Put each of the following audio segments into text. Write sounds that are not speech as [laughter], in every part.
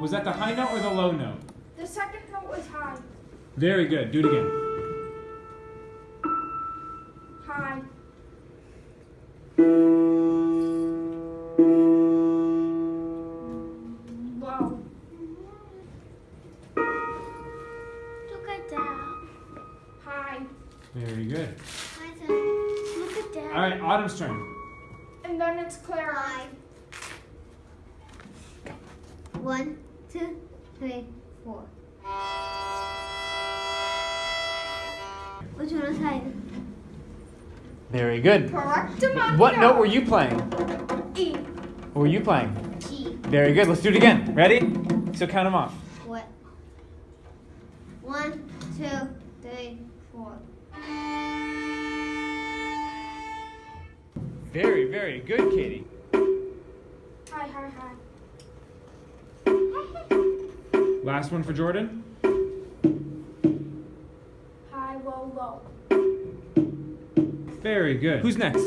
Was that the high note or the low note? The second note was high. Very good. Do it again. High. Low. Look at that. High. Very good. My turn. Look at that. All right, Autumn's turn. And then it's Clara. Five. One, two, three, four. Which one is higher? Very good. Correct amount. What note were you playing? E. What were you playing? G. Very good. Let's do it again. Ready? So count them off. What? One, two, three, four. Very, very good, Katie. High, high, high. Last one for Jordan. High, low, low. Very good. Who's next?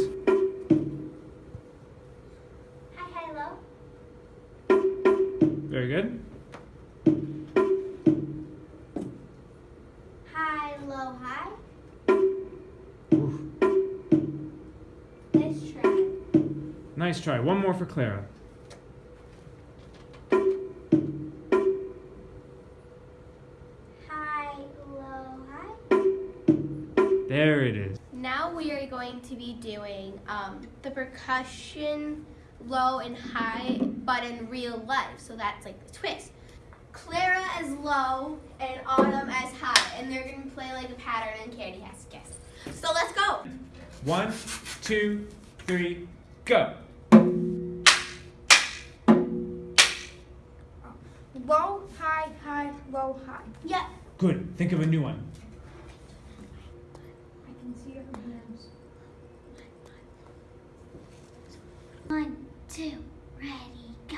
Hi, hi, low. Very good. High, low, high. Oof. Let's try. Nice try. One more for Clara. There it is. Now we are going to be doing um, the percussion low and high, but in real life. So that's like the twist. Clara as low and Autumn as high, and they're gonna play like a pattern, and Candy has to guess. So let's go. One, two, three, go. Low, high, high, low, high. Yep. Good. Think of a new one. One, two, ready, go.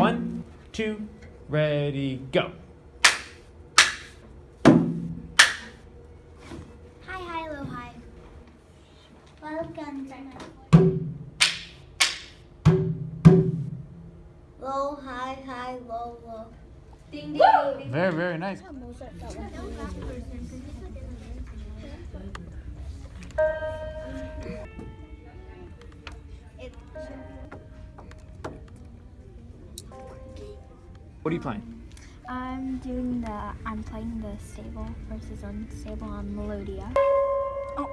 One, two, ready, go. High, high, low, high. Welcome. Low, high, high, low, low. Ding ding ding ding. Very, very nice. What are you playing? I'm doing the, I'm playing the stable versus unstable on Melodia. Oh.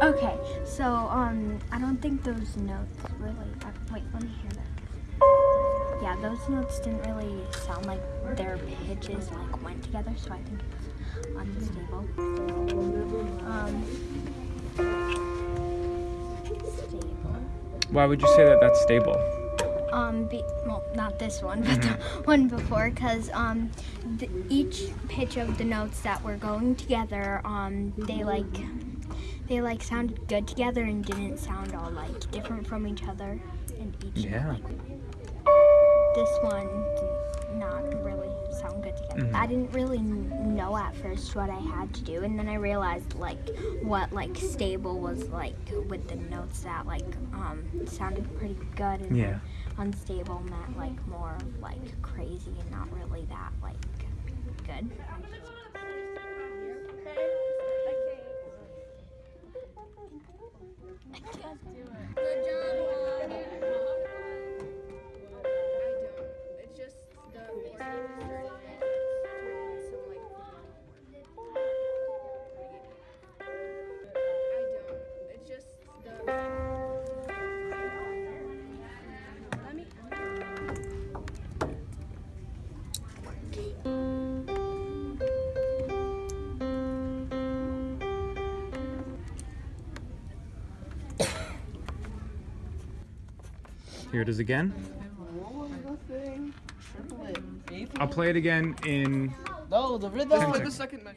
Okay, so um, I don't think those notes really, uh, wait, let me hear that. Yeah, those notes didn't really sound like their pitches like went together, so I think it's unstable. Um, stable. Why would you say that that's stable? Um, be, well, not this one, but the [laughs] one before, because um, the, each pitch of the notes that were going together, um, they like, they like sounded good together and didn't sound all like different from each other. And each Yeah. this one did not really sound good together. Mhm. I didn't really know at first what I had to do, and then I realized like what like stable was like with the notes that like um sounded pretty good, and Yeah. Unstable meant like more of like crazy and not really that like good. Here it is again. I'll play it again in No, the rhythm. Ten the second measure.